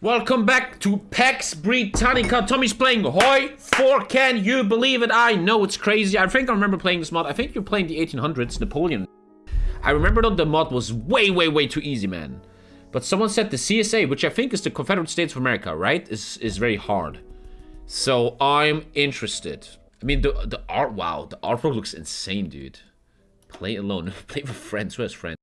Welcome back to Pax Britannica. Tommy's playing Hoi 4. Can you believe it? I know it's crazy. I think I remember playing this mod. I think you're playing the 1800s Napoleon. I remember that the mod was way, way, way too easy, man. But someone said the CSA, which I think is the Confederate States of America, right? Is is very hard. So I'm interested. I mean, the the art, wow, the artwork looks insane, dude. Play alone. Play with friends. Who has friends?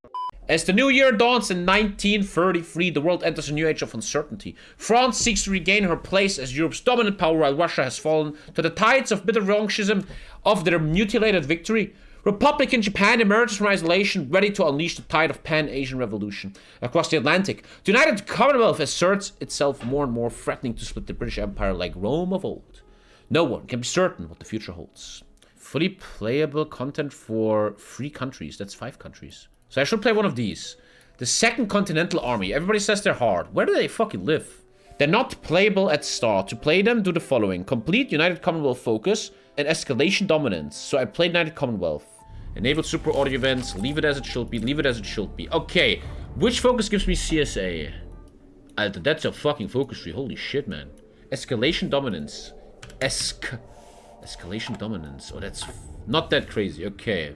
As the new year dawns in 1933, the world enters a new age of uncertainty. France seeks to regain her place as Europe's dominant power while Russia has fallen to the tides of bitter revanchism of their mutilated victory. Republican Japan emerges from isolation, ready to unleash the tide of pan-Asian revolution. Across the Atlantic, the United Commonwealth asserts itself more and more, threatening to split the British Empire like Rome of old. No one can be certain what the future holds. Fully playable content for three countries. That's five countries. So I should play one of these. The Second Continental Army. Everybody says they're hard. Where do they fucking live? They're not playable at start. To play them, do the following. Complete United Commonwealth Focus and Escalation Dominance. So I played United Commonwealth. Enable super audio events. Leave it as it should be. Leave it as it should be. Okay. Which focus gives me CSA? Uh, that's a fucking focus tree. Holy shit, man. Escalation Dominance. Esc... Escalation Dominance. Oh, that's not that crazy. Okay.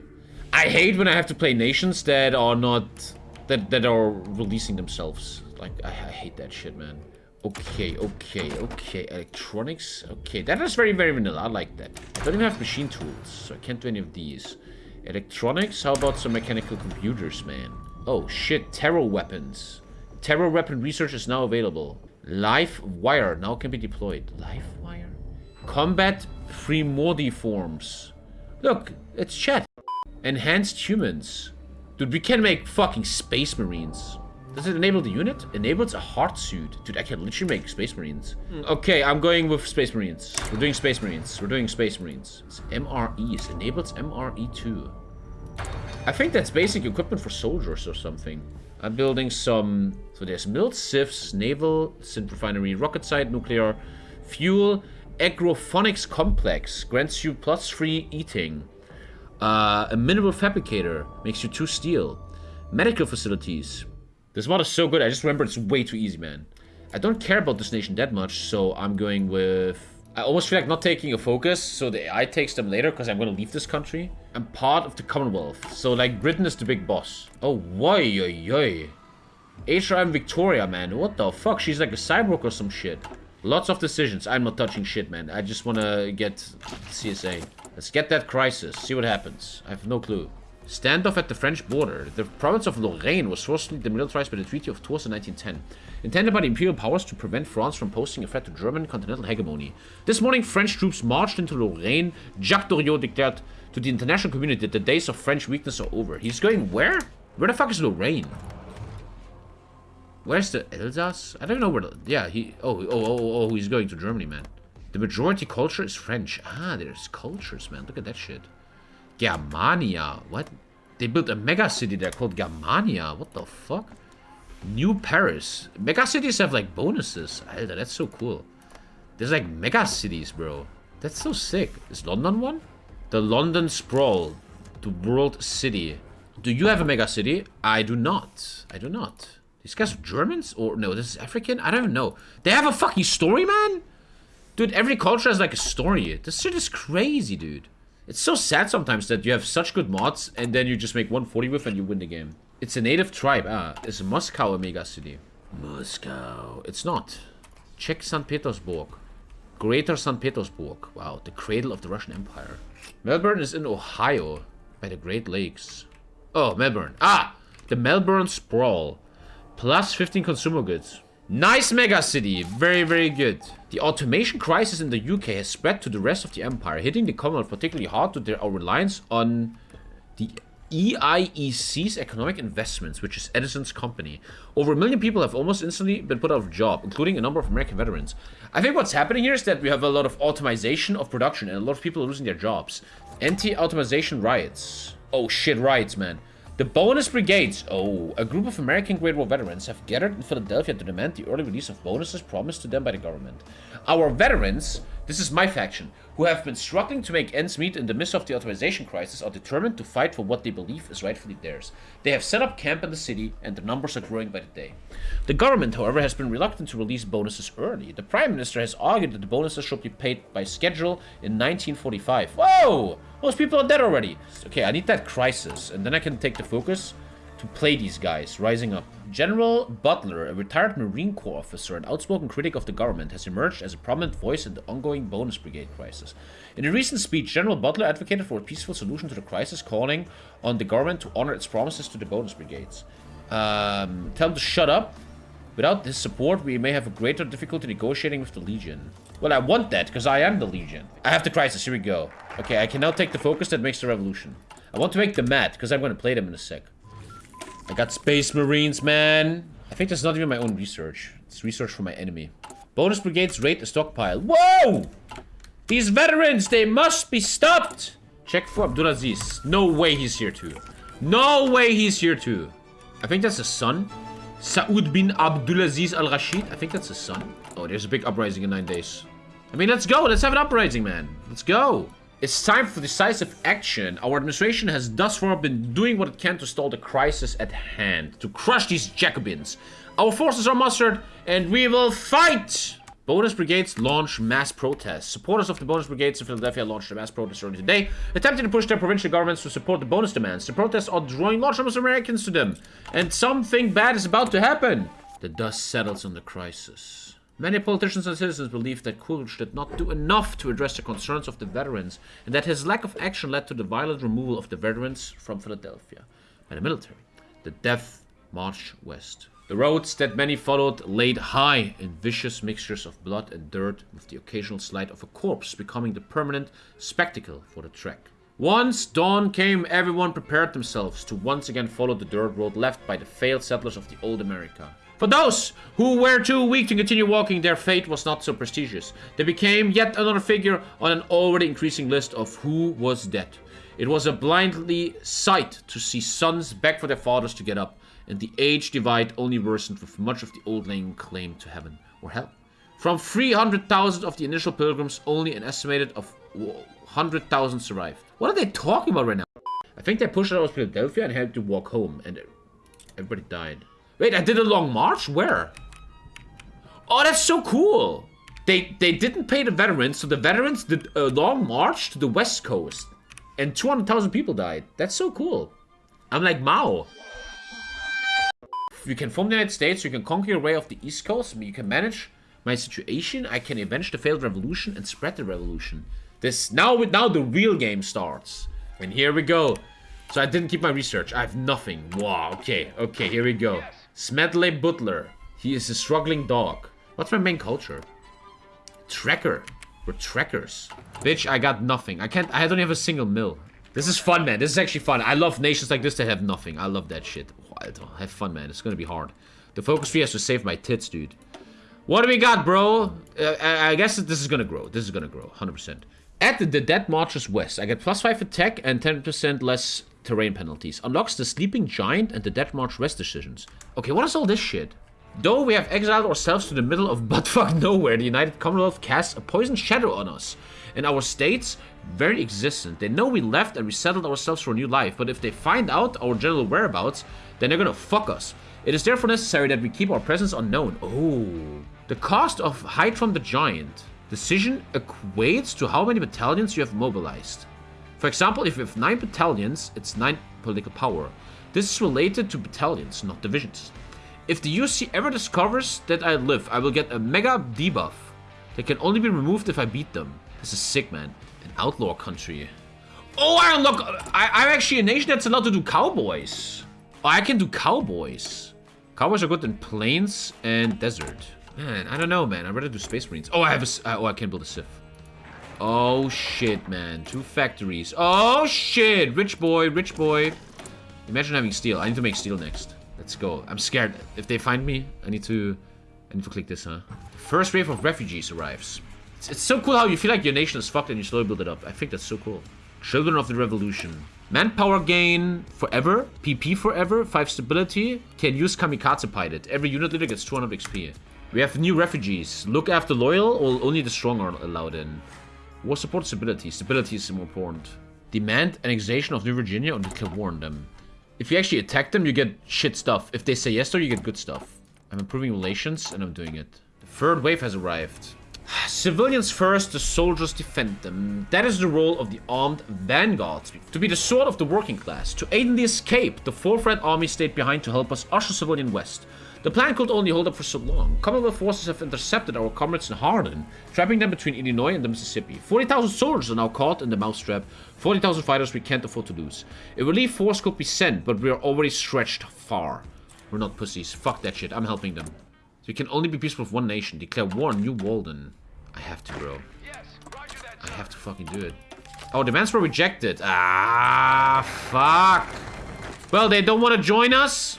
I hate when I have to play nations that are not... That, that are releasing themselves. Like, I, I hate that shit, man. Okay, okay, okay. Electronics. Okay, that is very, very vanilla. I like that. I don't even have machine tools, so I can't do any of these. Electronics? How about some mechanical computers, man? Oh, shit. Terror weapons. Terror weapon research is now available. Live wire now can be deployed. Live wire? Combat free Mordi forms. Look, it's chat. Enhanced humans. Dude, we can make fucking space marines. Does it enable the unit? Enables a heart suit. Dude, I can literally make space marines. Hmm. Okay, I'm going with space marines. We're doing space marines. We're doing space marines. It's MREs. Enables MRE too. I think that's basic equipment for soldiers or something. I'm building some... So there's milled sieves, naval, synth refinery, rocket site, nuclear, fuel, agrophonics complex. Grants you plus three eating. Uh, a mineral fabricator makes you two steel. Medical facilities. This mod is so good. I just remember it's way too easy, man. I don't care about this nation that much, so I'm going with... I almost feel like not taking a focus, so the AI takes them later, because I'm going to leave this country. I'm part of the Commonwealth, so like Britain is the big boss. Oh, why, yoy, HRM Victoria, man. What the fuck? She's like a cyborg or some shit. Lots of decisions. I'm not touching shit, man. I just want to get CSA. Let's get that crisis. See what happens. I have no clue. Standoff at the French border. The province of Lorraine was forcibly demilitarized by the Treaty of Tours in 1910, intended by the imperial powers to prevent France from posing a threat to German continental hegemony. This morning, French troops marched into Lorraine. Jacques Doriot declared to the international community that the days of French weakness are over. He's going where? Where the fuck is Lorraine? Where's the Elsass? I don't know where the... Yeah, he... Oh, oh, oh, oh, oh he's going to Germany, man. The majority culture is French. Ah, there's cultures, man. Look at that shit. Germania. What? They built a mega city there called Germania. What the fuck? New Paris. Mega cities have like bonuses. Alter, that's so cool. There's like mega cities, bro. That's so sick. Is London one? The London Sprawl. The World City. Do you have a mega city? I do not. I do not. These guys are Germans? Or no, this is African? I don't know. They have a fucking story, man? Dude, every culture has like a story. This shit is crazy, dude. It's so sad sometimes that you have such good mods and then you just make 140 with and you win the game. It's a native tribe. Ah, it's Moscow a mega city? Moscow. It's not. Check St. Petersburg. Greater St. Petersburg. Wow, the cradle of the Russian Empire. Melbourne is in Ohio by the Great Lakes. Oh, Melbourne. Ah, the Melbourne Sprawl. Plus 15 consumer goods. Nice mega city. Very, very good. The automation crisis in the UK has spread to the rest of the empire, hitting the Commonwealth particularly hard to their reliance on the EIEC's economic investments, which is Edison's company. Over a million people have almost instantly been put out of job, including a number of American veterans. I think what's happening here is that we have a lot of automation of production and a lot of people losing their jobs. Anti-automation riots. Oh shit, riots, man. The bonus brigades. Oh, a group of American Great War veterans have gathered in Philadelphia to demand the early release of bonuses promised to them by the government. Our veterans This is my faction, who have been struggling to make ends meet in the midst of the authorization crisis, are determined to fight for what they believe is rightfully theirs. They have set up camp in the city, and their numbers are growing by the day. The government, however, has been reluctant to release bonuses early. The Prime Minister has argued that the bonuses should be paid by schedule in 1945. Whoa! Most people are dead already. Okay, I need that crisis, and then I can take the focus to play these guys, rising up. General Butler, a retired Marine Corps officer and outspoken critic of the government, has emerged as a prominent voice in the ongoing bonus brigade crisis. In a recent speech, General Butler advocated for a peaceful solution to the crisis, calling on the government to honor its promises to the bonus brigades. Um, tell them to shut up. Without his support, we may have a greater difficulty negotiating with the Legion. Well, I want that, because I am the Legion. I have the crisis, here we go. Okay, I can now take the focus that makes the revolution. I want to make them mad, because I'm going to play them in a sec. I got Space Marines, man. I think that's not even my own research. It's research for my enemy. Bonus brigades raid the stockpile. Whoa! These veterans, they must be stopped! Check for Abdulaziz. No way he's here too. No way he's here too. I think that's his son. Saud bin Abdulaziz Al Rashid. I think that's his son. Oh, there's a big uprising in nine days. I mean, let's go. Let's have an uprising, man. Let's go. It's time for decisive action. Our administration has thus far been doing what it can to stall the crisis at hand, to crush these Jacobins. Our forces are mustered, and we will fight! Bonus brigades launch mass protests. Supporters of the bonus brigades in Philadelphia launched a mass protest earlier today, attempting to push their provincial governments to support the bonus demands. The protests are drawing large numbers of Americans to them, and something bad is about to happen. The dust settles on the crisis. Many politicians and citizens believe that Coolidge did not do enough to address the concerns of the veterans, and that his lack of action led to the violent removal of the veterans from Philadelphia by the military. The Death March West. The roads that many followed laid high in vicious mixtures of blood and dirt, with the occasional slide of a corpse becoming the permanent spectacle for the trek. Once dawn came, everyone prepared themselves to once again follow the dirt road left by the failed settlers of the old America. For those who were too weak to continue walking, their fate was not so prestigious. They became yet another figure on an already increasing list of who was dead. It was a blindly sight to see sons beg for their fathers to get up, and the age divide only worsened with much of the old laying claim to heaven or hell. From 300,000 of the initial pilgrims, only an estimated of 100,000 survived. What are they talking about right now? I think they pushed out of Philadelphia and had to walk home, and everybody died. Wait, I did a long march? Where? Oh, that's so cool. They they didn't pay the veterans, so the veterans did a long march to the west coast. And 200,000 people died. That's so cool. I'm like Mao. You can form the United States, you can conquer your way off the east coast, you can manage my situation, I can avenge the failed revolution and spread the revolution. This now now the real game starts. And here we go. So I didn't keep my research. I have nothing. Wow, okay, okay, here we go. Smedley Butler. He is a struggling dog. What's my main culture? Tracker. We're trackers. Bitch, I got nothing. I can't- I don't have a single mill. This is fun, man. This is actually fun. I love nations like this that have nothing. I love that shit. Have fun, man. It's gonna be hard. The focus tree has to save my tits, dude. What do we got, bro? Uh, I guess this is gonna grow. This is gonna grow, 100%. At the, the Dead Marches West, I get plus 5 attack and 10% less terrain penalties. Unlocks the Sleeping Giant and the Dead March rest decisions. Okay, what is all this shit? Though we have exiled ourselves to the middle of buttfuck nowhere, the United Commonwealth casts a poisoned shadow on us. And our state's very existent. They know we left and resettled ourselves for a new life, but if they find out our general whereabouts, then they're gonna fuck us. It is therefore necessary that we keep our presence unknown. Oh. The cost of Hide from the Giant. Decision equates to how many battalions you have mobilized. For example, if you have 9 battalions, it's 9 political power. This is related to battalions, not divisions. If the UC ever discovers that I live, I will get a mega debuff that can only be removed if I beat them. This is sick, man. An outlaw country. Oh, I unlock... I, I'm actually a nation that's allowed to do cowboys. Oh, I can do cowboys. Cowboys are good in plains and desert. Man, I don't know, man. I'd rather do space marines. Oh, I have a... Oh, I can build a Civ. Oh, shit, man. Two factories. Oh, shit. Rich boy, rich boy. Imagine having steel. I need to make steel next. Let's go. I'm scared. If they find me, I need to... I need to click this, huh? First wave of refugees arrives. It's, it's so cool how you feel like your nation is fucked and you slowly build it up. I think that's so cool. Children of the Revolution. Manpower gain forever. PP forever. 5 stability. Can use Kamikaze Pilot. Every unit leader gets 200 XP. We have new refugees. Look after loyal or only the strong are allowed in. War support stability. Stability is more important. Demand annexation of New Virginia or declare war on them. If you actually attack them, you get shit stuff. If they say yes, though, you get good stuff. I'm improving relations, and I'm doing it. The third wave has arrived. Civilians first, the soldiers defend them. That is the role of the armed vanguards. To be the sword of the working class. To aid in the escape, the 4th Red Army stayed behind to help us usher civilian west. The plan could only hold up for so long. Commonwealth forces have intercepted our comrades in Hardin, trapping them between Illinois and the Mississippi. 40,000 soldiers are now caught in the mousetrap. 40,000 fighters we can't afford to lose. A relief force could be sent, but we are already stretched far. We're not pussies. Fuck that shit. I'm helping them. So you can only be peaceful with one nation. Declare war on New Walden. I have to, bro. I have to fucking do it. Oh, demands were rejected. Ah, fuck. Well, they don't want to join us?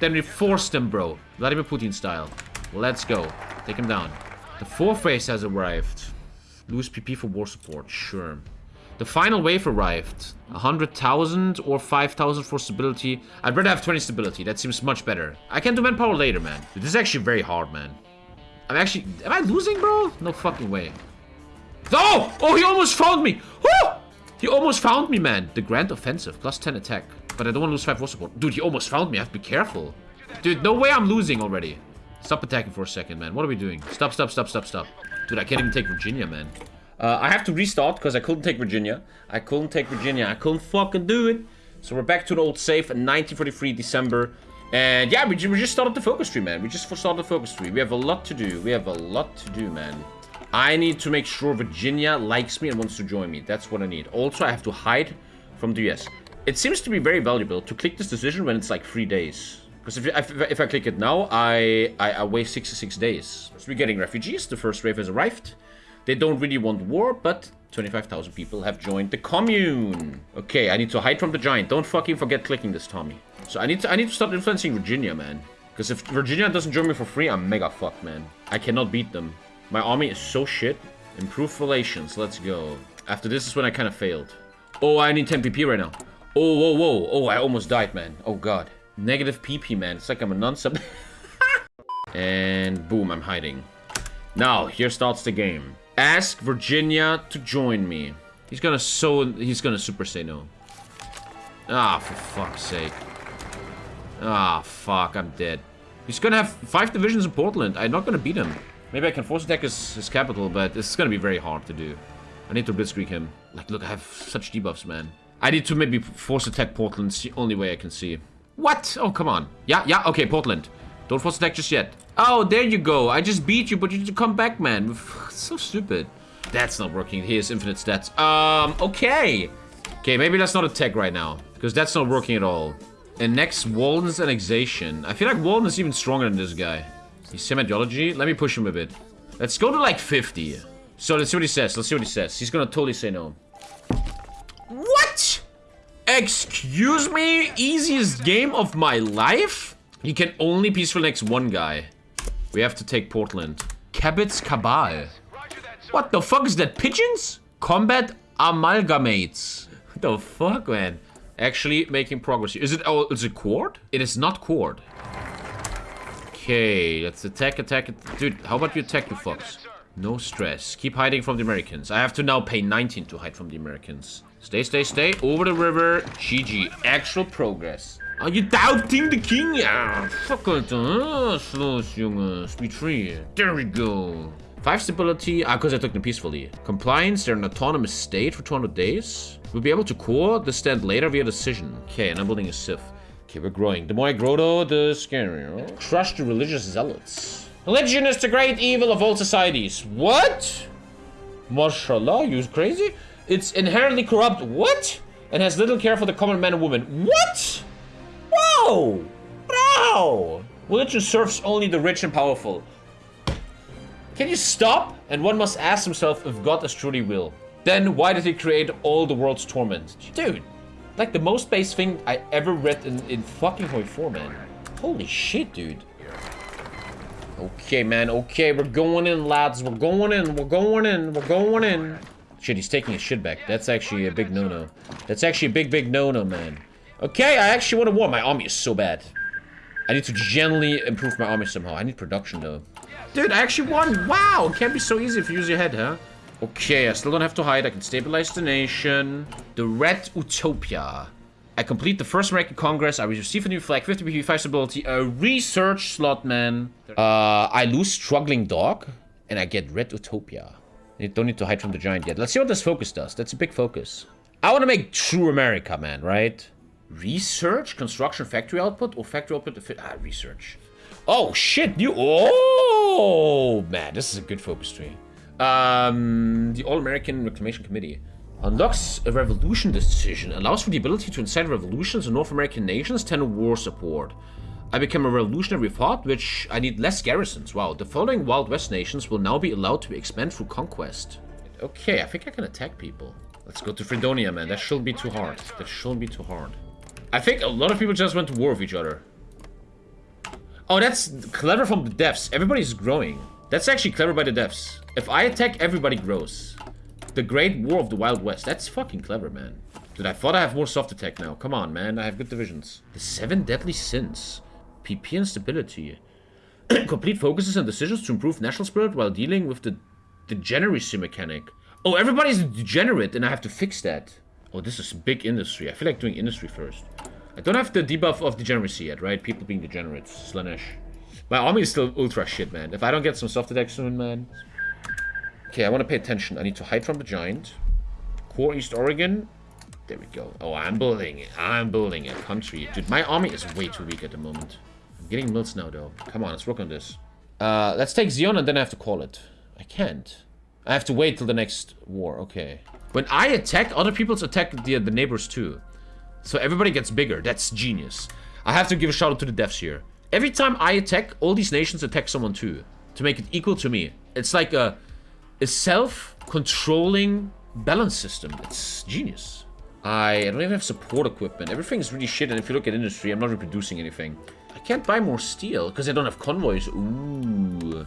Then we force them, bro. Vladimir Putin style. Let's go. Take him down. The fourth phase has arrived. Lose PP for war support. Sure. The final wave arrived. 100,000 or 5,000 for stability. I'd rather have 20 stability. That seems much better. I can do manpower later, man. This is actually very hard, man. I'm actually... Am I losing, bro? No fucking way. Oh! Oh, he almost found me! Oh! He almost found me, man. The Grand Offensive. Plus 10 attack. But I don't want to lose 5 war support. Dude, he almost found me. I have to be careful. Dude, no way I'm losing already. Stop attacking for a second, man. What are we doing? Stop, stop, stop, stop, stop. Dude, I can't even take Virginia, man. Uh, I have to restart because I couldn't take Virginia. I couldn't take Virginia. I couldn't fucking do it. So we're back to the old safe in 1943 December. And yeah, we, we just started the focus tree, man. We just started the focus tree. We have a lot to do. We have a lot to do, man. I need to make sure Virginia likes me and wants to join me. That's what I need. Also, I have to hide from the US. It seems to be very valuable to click this decision when it's like three days. Because if, if, if, I click it now, I, I, I wait 66 days. So we're getting refugees. The first wave has arrived. They don't really want war, but 25,000 people have joined the commune. Okay, I need to hide from the giant. Don't fucking forget clicking this, Tommy. So I need to I need to start influencing Virginia, man. Because if Virginia doesn't join me for free, I'm mega fucked, man. I cannot beat them. My army is so shit. Improve relations. Let's go. After this is when I kind of failed. Oh, I need 10 PP right now. Oh, whoa, whoa. Oh, I almost died, man. Oh, God. Negative PP, man. It's like I'm a non-sub. and boom, I'm hiding. Now, here starts the game. Ask Virginia to join me. He's gonna so... He's gonna super say no. Ah, for fuck's sake. Ah, fuck. I'm dead. He's gonna have five divisions in Portland. I'm not gonna beat him. Maybe I can force attack his, his capital, but it's gonna be very hard to do. I need to blitzkrieg him. Like, look, I have such debuffs, man. I need to maybe force attack Portland. It's the only way I can see. What? Oh, come on. Yeah, yeah, okay, Portland. Don't force attack just yet. Oh, there you go. I just beat you, but you need to come back, man. so stupid. That's not working. He has infinite stats. Um, okay. Okay, maybe let's not attack right now. Because that's not working at all. And next, Walden's annexation. I feel like Walden is even stronger than this guy. He's semiology. Let me push him a bit. Let's go to like 50. So let's see what he says. Let's see what he says. He's gonna totally say no. Excuse me? Easiest game of my life? You can only peaceful next one guy. We have to take Portland. Cabot's Cabal. What the fuck is that? Pigeons? Combat amalgamates. What the fuck, man? Actually making progress. Is it, oh, is it cord? It is not cord. Okay, let's attack, attack. Dude, how about you attack, you fucks? No stress. Keep hiding from the Americans. I have to now pay 19 to hide from the Americans. Stay, stay, stay. Over the river. GG. Actual progress. Are you doubting the king? Ja, fuck it. Uh, los, jongens. Speed 3. There we go. Five stability. Ah, because I took them peacefully. Compliance. They're an autonomous state for 200 days. We'll be able to core the stand later via decision. Okay, and I'm building a Sith. Okay, we're growing. The more I grow, though, the scarier. Crush the religious zealots. Religion is the great evil of all societies. What? Mashallah, you crazy? It's inherently corrupt. What? And has little care for the common man and woman. What? Whoa! Wow! Religion serves only the rich and powerful. Can you stop? And one must ask himself if God is truly will. Then why did he create all the world's torment? Dude, like the most base thing I ever read in, in fucking Hoi 4, man. Holy shit, dude. Okay, man, okay, we're going in, lads. We're going in, we're going in, we're going in. Shit, he's taking his shit back. That's actually a big no-no. That's actually a big, big no-no, man. Okay, I actually want to war. My army is so bad. I need to gently improve my army somehow. I need production, though. Dude, I actually won. Wow, it can't be so easy if you use your head, huh? Okay, I still don't have to hide. I can stabilize the nation. The Red Utopia. I complete the first American Congress. I receive a new flag, 50 BP5 stability, a research slot, man. Uh, I lose Struggling Dog, and I get Red Utopia. You don't need to hide from the giant yet. Let's see what this focus does. That's a big focus. I want to make true America, man, right? Research, construction, factory output, or factory output? Ah, research. Oh, shit, new... Oh, man, this is a good focus tree. Um, the All-American Reclamation Committee. Unlocks a revolution decision. Allows for the ability to incite revolutions in North American nations, 10 war support. I became a revolutionary thought, which I need less garrisons. Wow, the following Wild West nations will now be allowed to expand through conquest. Okay, I think I can attack people. Let's go to Fredonia, man. That shouldn't be too hard. That shouldn't be too hard. I think a lot of people just went to war with each other. Oh, that's clever from the devs. Everybody's growing. That's actually clever by the devs. If I attack, everybody grows. The Great War of the Wild West. That's fucking clever, man. Dude, I thought I have more soft attack now. Come on, man. I have good divisions. The Seven Deadly Sins. PP and stability. Complete focuses and decisions to improve national spirit while dealing with the degeneracy mechanic. Oh, everybody's degenerate and I have to fix that. Oh, this is big industry. I feel like doing industry first. I don't have the debuff of degeneracy yet, right? People being degenerates. Slaanesh. My army is still ultra shit, man. If I don't get some soft attack soon, man. Okay, I want to pay attention. I need to hide from the giant. Core East Oregon. There we go. Oh, I'm building it. I'm building a country. Dude, my army is way too weak at the moment. Getting mills now, though. Come on, let's work on this. Uh, let's take Zion and then I have to call it. I can't. I have to wait till the next war. Okay. When I attack, other people's attack the, the neighbors too. So everybody gets bigger. That's genius. I have to give a shout out to the devs here. Every time I attack, all these nations attack someone too. To make it equal to me. It's like a, a self-controlling balance system. It's genius. I don't even have support equipment. Everything's really shit, and if you look at industry, I'm not reproducing anything. I can't buy more steel, because I don't have convoys. Ooh.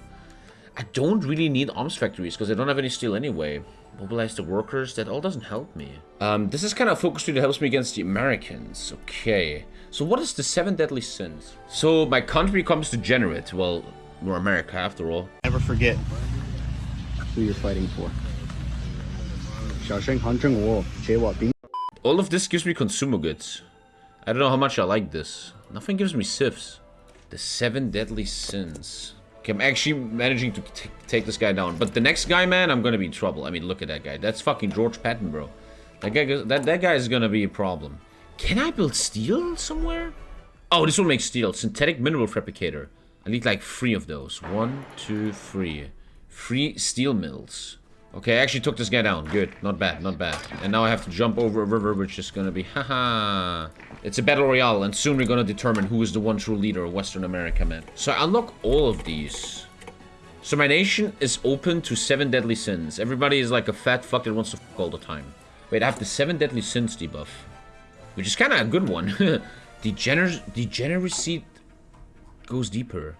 I don't really need arms factories because I don't have any steel anyway. Mobilize the workers, that all doesn't help me. Um, this is kind of a focus tree that helps me against the Americans. Okay. So what is the seven deadly sins? So my country comes to generate. Well, we're America after all. Never forget who you're fighting for. All of this gives me consumer goods. I don't know how much I like this. Nothing gives me sifs. The seven deadly sins. Okay, I'm actually managing to take this guy down. But the next guy, man, I'm gonna be in trouble. I mean, look at that guy. That's fucking George Patton, bro. That guy, that, that guy is gonna be a problem. Can I build steel somewhere? Oh, this will make steel. Synthetic mineral fabricator. I need like three of those. One, two, three. Three steel mills. Okay, I actually took this guy down. Good. Not bad, not bad. And now I have to jump over a river, which is gonna be... Haha. it's a battle royale, and soon we're gonna determine who is the one true leader of Western America, man. So I unlock all of these. So my nation is open to seven deadly sins. Everybody is like a fat fuck that wants to fuck all the time. Wait, I have the seven deadly sins debuff. Which is kind of a good one. Degener degeneracy goes deeper.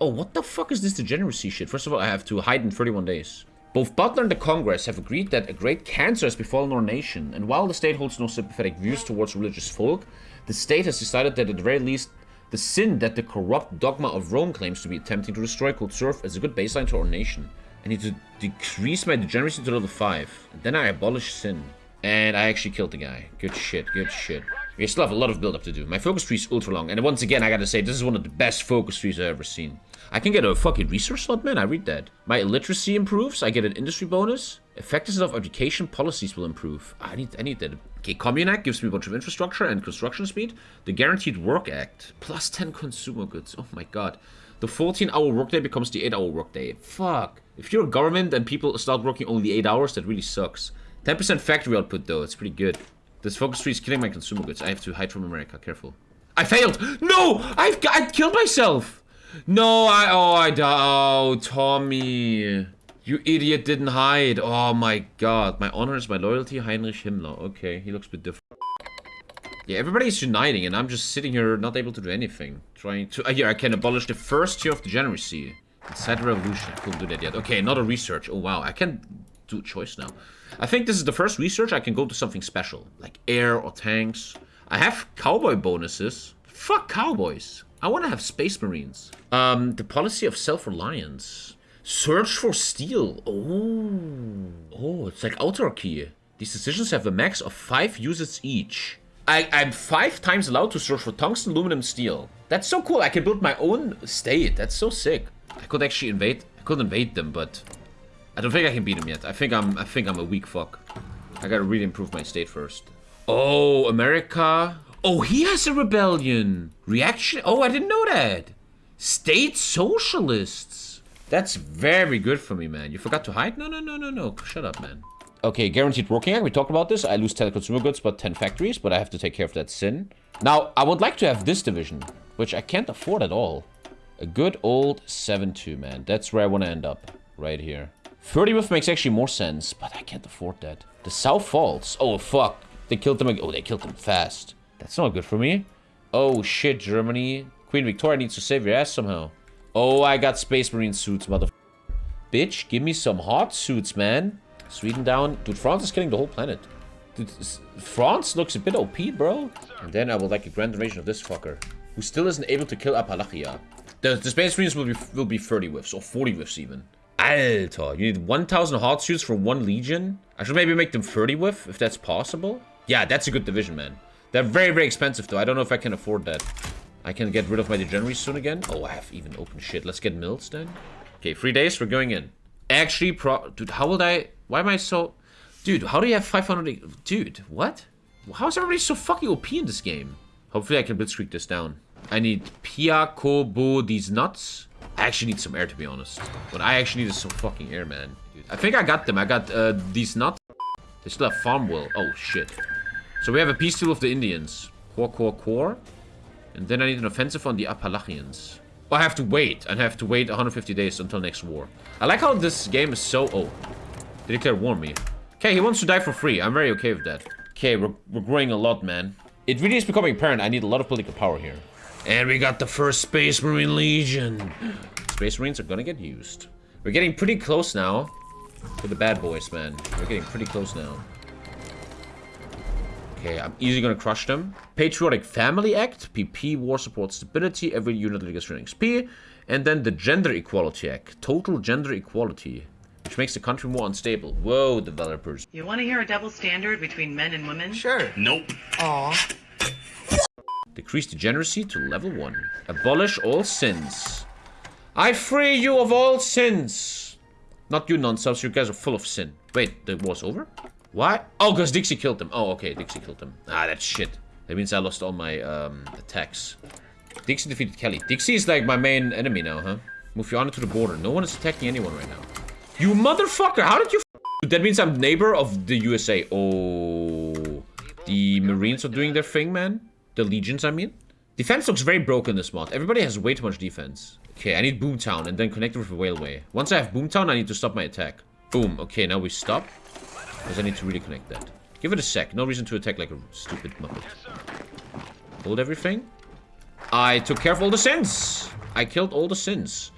Oh, what the fuck is this degeneracy shit? First of all, I have to hide in 31 days. Both Butler and the Congress have agreed that a great cancer has befallen our nation, and while the state holds no sympathetic views towards religious folk, the state has decided that at the very least, the sin that the corrupt dogma of Rome claims to be attempting to destroy could serve as a good baseline to our nation. I need to decrease my degeneracy to level 5, and then I abolish sin. And I actually killed the guy. Good shit, good shit. We still have a lot of build-up to do. My focus tree is ultra long, and once again, I gotta say, this is one of the best focus trees I've ever seen. I can get a fucking resource slot, man. I read that. My illiteracy improves. I get an industry bonus. Effectiveness of education policies will improve. I need, I need that. Okay, Commune Act gives me a bunch of infrastructure and construction speed. The Guaranteed Work Act. Plus 10 consumer goods. Oh my god. The 14-hour workday becomes the 8-hour workday. Fuck. If you're a government and people start working only 8 hours, that really sucks. 10% factory output, though. It's pretty good. This focus tree is killing my consumer goods. I have to hide from America. Careful. I failed! No! I've I killed myself! No, I... Oh, I... Oh, Tommy. You idiot didn't hide. Oh, my God. My honor is my loyalty, Heinrich Himmler. Okay, he looks a bit different. Yeah, everybody's uniting, and I'm just sitting here not able to do anything. Trying to... Uh, here, I can abolish the first year of the degeneracy. Inside the revolution. I couldn't do that yet. Okay, another research. Oh, wow. I can do choice now. I think this is the first research I can go to something special. Like air or tanks. I have cowboy bonuses. Fuck cowboys. I want to have Space Marines. Um, the policy of self-reliance. Search for steel. Oh. Oh, it's like autarky. These decisions have a max of five uses each. I, I'm five times allowed to search for tungsten, aluminum, steel. That's so cool. I can build my own state. That's so sick. I could actually invade. I could invade them, but I don't think I can beat him yet. I think I'm. I think I'm a weak fuck. I gotta really improve my state first. Oh, America. Oh, he has a rebellion. Reaction. Oh, I didn't know that. State socialists. That's very good for me, man. You forgot to hide? No, no, no, no, no. Shut up, man. Okay, guaranteed working act. We talked about this. I lose 10 consumer goods, but 10 factories, but I have to take care of that sin. Now, I would like to have this division, which I can't afford at all. A good old 7-2, man. That's where I want to end up. Right here. 30 with makes actually more sense, but I can't afford that. The South Falls. Oh, fuck. They killed them. Oh, they killed them fast. That's not good for me. Oh, shit, Germany. Queen Victoria needs to save your ass somehow. Oh, I got Space Marine suits, mother... Bitch, give me some hot suits, man. Sweden down. Dude, France is killing the whole planet. Dude, France looks a bit OP, bro. And then I would like a grand invasion of this fucker. Who still isn't able to kill Appalachia. The, the Space Marines will be, will be 30 whiffs, or 40 whiffs even. Alter, you need 1,000 hot suits for one legion? I should maybe make them 30 with, if that's possible. Yeah, that's a good division, man. They're very, very expensive, though. I don't know if I can afford that. I can get rid of my degeneracies soon again. Oh, I have even open shit. Let's get mills, then. Okay, three days, we're going in. Actually, pro... Dude, how would I... Why am I so... Dude, how do you have 500... Dude, what? How is everybody so fucking OP in this game? Hopefully I can blitzkrieg this down. I need Pia Kobo these nuts. I actually need some air, to be honest. What I actually need some fucking air, man. I think I got them. I got uh, these nuts. They still have farm will. Oh, shit. So we have a peace deal with the Indians. Core, core, core. And then I need an offensive on the Appalachians. Oh, I have to wait. I have to wait 150 days until next war. I like how this game is so... Oh. They declare war me. Okay, he wants to die for free. I'm very okay with that. Okay, we're, we're growing a lot, man. It really is becoming apparent I need a lot of political power here. And we got the first Space Marine Legion. Space Marines are gonna get used. We're getting pretty close now to the bad boys, man. We're getting pretty close now. Okay, I'm easily gonna crush them. Patriotic Family Act, PP, War Support Stability, every unit that gets XP. And then the Gender Equality Act, Total Gender Equality, which makes the country more unstable. Whoa, developers. You want to hear a double standard between men and women? Sure. Nope. Aw. Decrease degeneracy to level 1. Abolish all sins. I free you of all sins. Not you nonsense, you guys are full of sin. Wait, the war's over? Why? Oh, because Dixie killed them. Oh, okay, Dixie killed them. Ah, that's shit. That means I lost all my um, attacks. Dixie defeated Kelly. Dixie is like my main enemy now, huh? Move your honor to the border. No one is attacking anyone right now. You motherfucker! How did you That means I'm neighbor of the USA. Oh. The Marines are doing their thing, man. The legions, I mean. Defense looks very broken this mod. Everybody has way too much defense. Okay, I need Boomtown and then connect with railway. Once I have Boomtown, I need to stop my attack. Boom. Okay, now we stop. Because I need to really connect that. Give it a sec. No reason to attack like a stupid muppet. Hold everything. I took care of all the sins. I killed all the sins.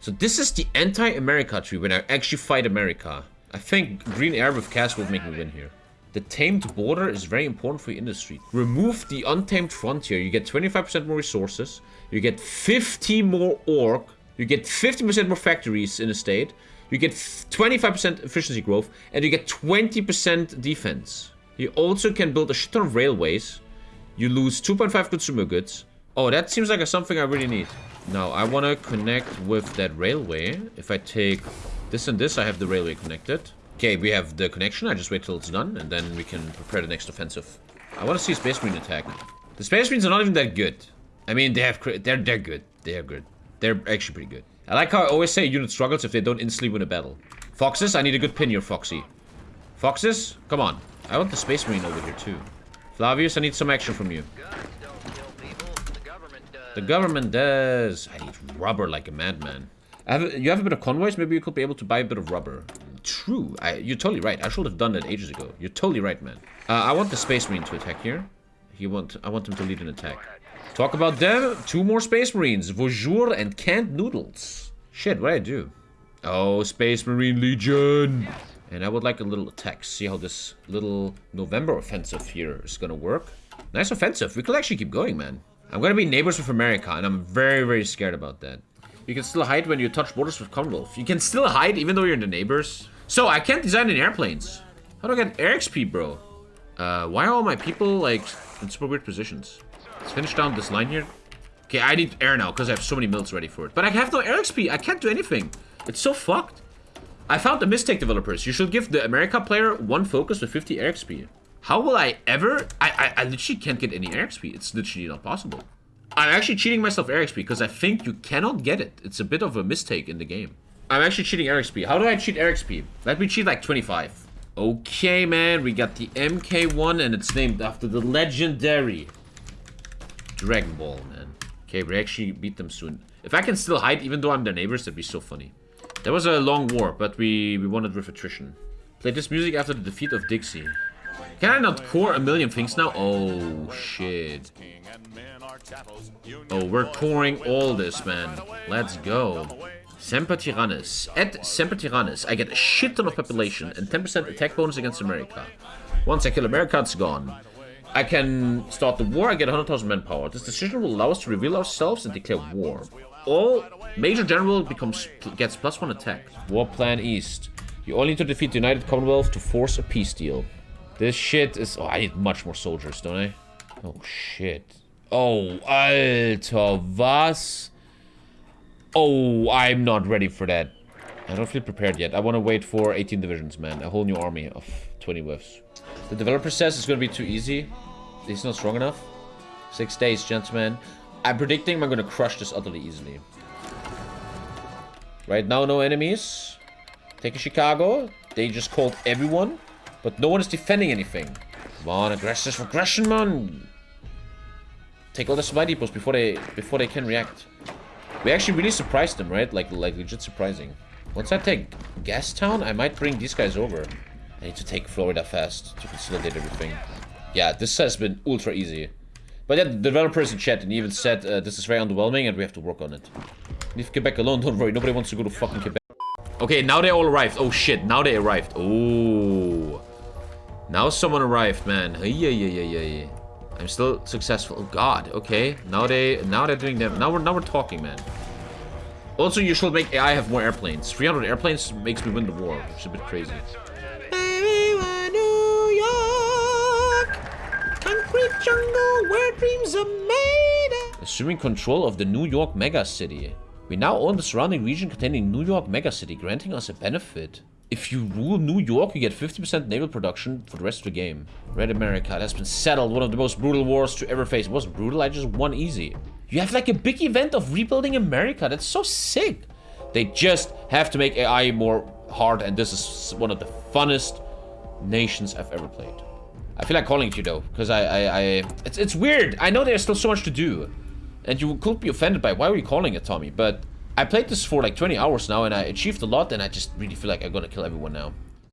So this is the anti-America tree when I actually fight America. I think green air with cast will make me win here. The tamed border is very important for your industry. Remove the untamed frontier. You get 25% more resources. You get 50 more orc. You get 50% more factories in a state. You get 25% efficiency growth. And you get 20% defense. You also can build a shit ton of railways. You lose 2.5 consumer goods. Oh, that seems like a something I really need. Now, I want to connect with that railway. If I take this and this, I have the railway connected. Okay, we have the connection. I just wait till it's done, and then we can prepare the next offensive. I want to see Space Marine attack. The Space Marines are not even that good. I mean, they have they're they're good. They're good. They're actually pretty good. I like how I always say unit struggles if they don't instantly win a battle. Foxes, I need a good pin here, Foxy. Foxes, come on. I want the Space Marine over here too. Flavius, I need some action from you. The government does. I need rubber like a madman. Have, you have a bit of convoys? Maybe you could be able to buy a bit of rubber. True. I, you're totally right. I should have done that ages ago. You're totally right, man. Uh, I want the Space Marine to attack here. He want, I want him to lead an attack. Talk about them. Two more Space Marines. Vosjour and canned noodles. Shit, what do I do? Oh, Space Marine Legion. And I would like a little attack. See how this little November offensive here is gonna work. Nice offensive. We could actually keep going, man. I'm gonna be neighbors with America, and I'm very, very scared about that. You can still hide when you touch borders with Commonwealth. You can still hide even though you're in the neighbors. So, I can't design any airplanes. How do I get air XP, bro? Uh, why are all my people, like, in super weird positions? Let's finish down this line here. Okay, I need air now, because I have so many mills ready for it. But I have no air XP. I can't do anything. It's so fucked. I found a mistake, developers. You should give the America player one focus with 50 air XP. How will I ever... I, I, I literally can't get any air XP. It's literally not possible. I'm actually cheating myself air XP because I think you cannot get it. It's a bit of a mistake in the game. I'm actually cheating air XP. How do I cheat air XP? Let me cheat like 25. Okay, man. We got the MK1 and it's named after the legendary Dragon Ball, man. Okay, we actually beat them soon. If I can still hide even though I'm their neighbors, that'd be so funny. There was a long war, but we, we won it with attrition. Play this music after the defeat of Dixie. Can I not core a million things now? Oh, shit. Oh, we're coring all this, man. Let's go. Semper Tyrannis. At Semper Tyrannis, I get a shit ton of population and 10% attack bonus against America. Once I kill America, it's gone. I can start the war, I get 100,000 manpower. This decision will allow us to reveal ourselves and declare war. All Major General becomes gets plus one attack. War Plan East. You only need to defeat the United Commonwealth to force a peace deal. This shit is... Oh, I need much more soldiers, don't I? Oh, shit. Oh, Alter, was? Oh, I'm not ready for that. I don't feel prepared yet. I want to wait for 18 divisions, man. A whole new army of 20 whiffs. The developer says it's going to be too easy. He's not strong enough. Six days, gentlemen. I'm predicting I'm going to crush this utterly easily. Right now, no enemies. Take a Chicago. They just called everyone. But no one is defending anything. Come on, aggressive aggression, man. Take all the supply depots before they before they can react. We actually really surprised them, right? Like like legit surprising. Once I take Gastown, I might bring these guys over. I need to take Florida fast to consolidate everything. Yeah, this has been ultra easy. But yeah, the developers in chat and even said uh, this is very underwhelming and we have to work on it. Leave Quebec alone, don't worry. Nobody wants to go to fucking Quebec. Okay, now they all arrived. Oh shit, now they arrived. Oh. Now someone arrived, man. Yeah, yeah, yeah, yeah, yeah. I'm still successful. Oh god, okay. Now they now they're doing them. Now we're now we're talking, man. Also, you should make AI have more airplanes. 300 airplanes makes me win the war, which is a bit crazy. New York, concrete jungle where dreams are made. Assuming control of the New York megacity. We now own the surrounding region containing New York megacity, granting us a benefit. If you rule New York, you get 50% naval production for the rest of the game. Red America, that's been settled. One of the most brutal wars to ever face. It wasn't brutal, I just won easy. You have like a big event of rebuilding America. That's so sick. They just have to make AI more hard, and this is one of the funnest nations I've ever played. I feel like calling it you though, because I, I, I, it's, it's weird. I know there's still so much to do, and you could be offended by why are you calling it Tommy, but I played this for like 20 hours now, and I achieved a lot, and I just really feel like I'm gonna kill everyone now.